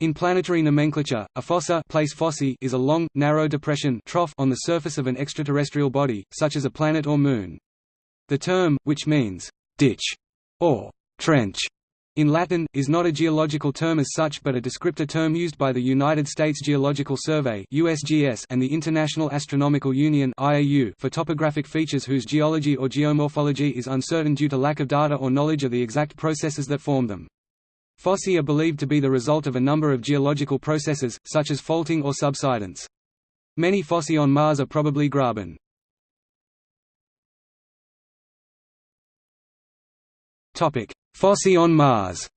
In planetary nomenclature, a fossa place fossae is a long, narrow depression trough on the surface of an extraterrestrial body, such as a planet or moon. The term, which means ditch or trench in Latin, is not a geological term as such but a descriptor term used by the United States Geological Survey USGS and the International Astronomical Union IAU for topographic features whose geology or geomorphology is uncertain due to lack of data or knowledge of the exact processes that form them. Fossae are believed to be the result of a number of geological processes, such as faulting or subsidence. Many fossae on Mars are probably graben. Fossae on Mars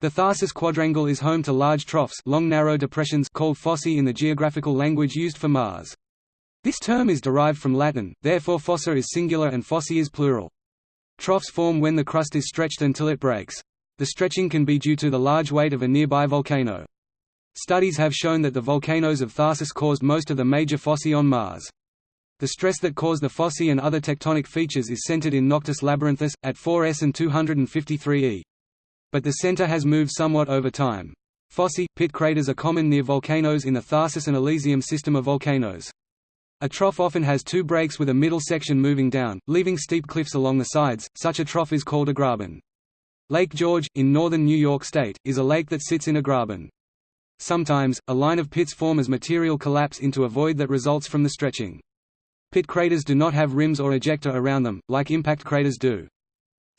The Tharsis quadrangle is home to large troughs long narrow depressions called fossae in the geographical language used for Mars. This term is derived from Latin, therefore fossa is singular and fossae is plural. Troughs form when the crust is stretched until it breaks. The stretching can be due to the large weight of a nearby volcano. Studies have shown that the volcanoes of Tharsis caused most of the major fossae on Mars. The stress that caused the fossae and other tectonic features is centered in Noctis Labyrinthus, at 4s and 253 e. But the center has moved somewhat over time. Fossae, pit craters are common near volcanoes in the Tharsis and Elysium system of volcanoes. A trough often has two breaks with a middle section moving down, leaving steep cliffs along the sides, such a trough is called a graben. Lake George, in northern New York State, is a lake that sits in a graben. Sometimes, a line of pits form as material collapse into a void that results from the stretching. Pit craters do not have rims or ejecta around them, like impact craters do.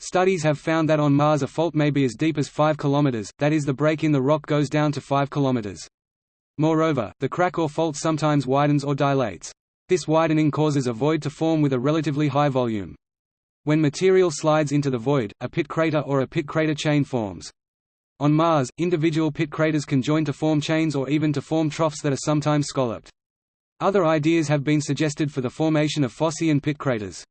Studies have found that on Mars a fault may be as deep as 5 km, that is the break in the rock goes down to 5 km. Moreover, the crack or fault sometimes widens or dilates. This widening causes a void to form with a relatively high volume. When material slides into the void, a pit crater or a pit crater chain forms. On Mars, individual pit craters can join to form chains or even to form troughs that are sometimes scalloped. Other ideas have been suggested for the formation of fossae and pit craters.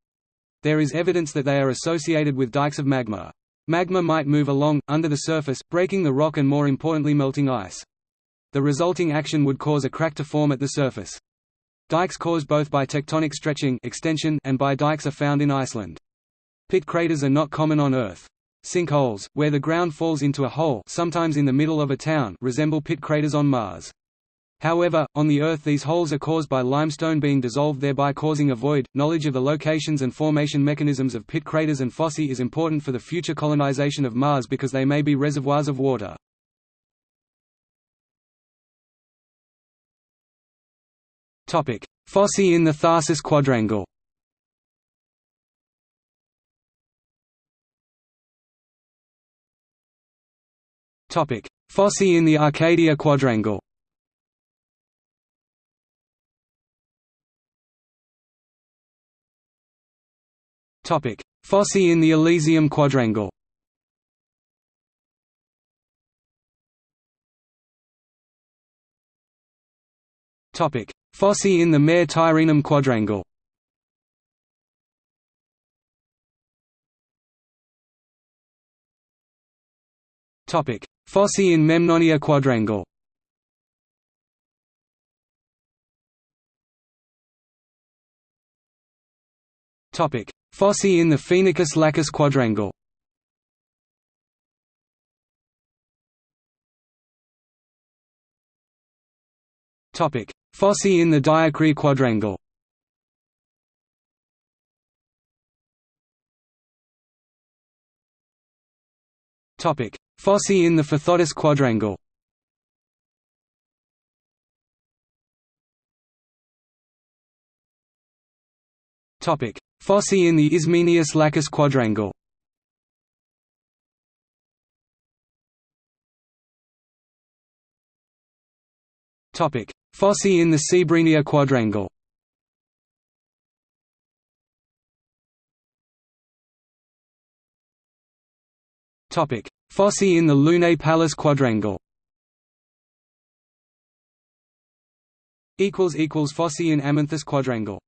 There is evidence that they are associated with dikes of magma. Magma might move along, under the surface, breaking the rock and more importantly melting ice. The resulting action would cause a crack to form at the surface. Dikes caused both by tectonic stretching extension and by dikes are found in Iceland. Pit craters are not common on Earth. Sinkholes, where the ground falls into a hole sometimes in the middle of a town resemble pit craters on Mars. However, on the Earth these holes are caused by limestone being dissolved thereby causing a void. Knowledge of the locations and formation mechanisms of pit craters and fossae is important for the future colonization of Mars because they may be reservoirs of water. Topic: Fossae in the Tharsis quadrangle. Topic: Fossae in the Arcadia quadrangle. Topic: Fossae in the Elysium quadrangle. Topic: Fossae in the Mare Tyrrhenum quadrangle. Fossae in Memnonia quadrangle. Fossae in the Phoenicis Lacus quadrangle. Topic: Fossae in the Diacria quadrangle. Topic: Fossae in the Phaethontis quadrangle. Topic: Fossae in the Ismenius Lacus quadrangle. Topic: Fossae in the Cebrenia quadrangle. Fossae in the Lunae Palus quadrangle. Fossae in Amenthes quadrangle.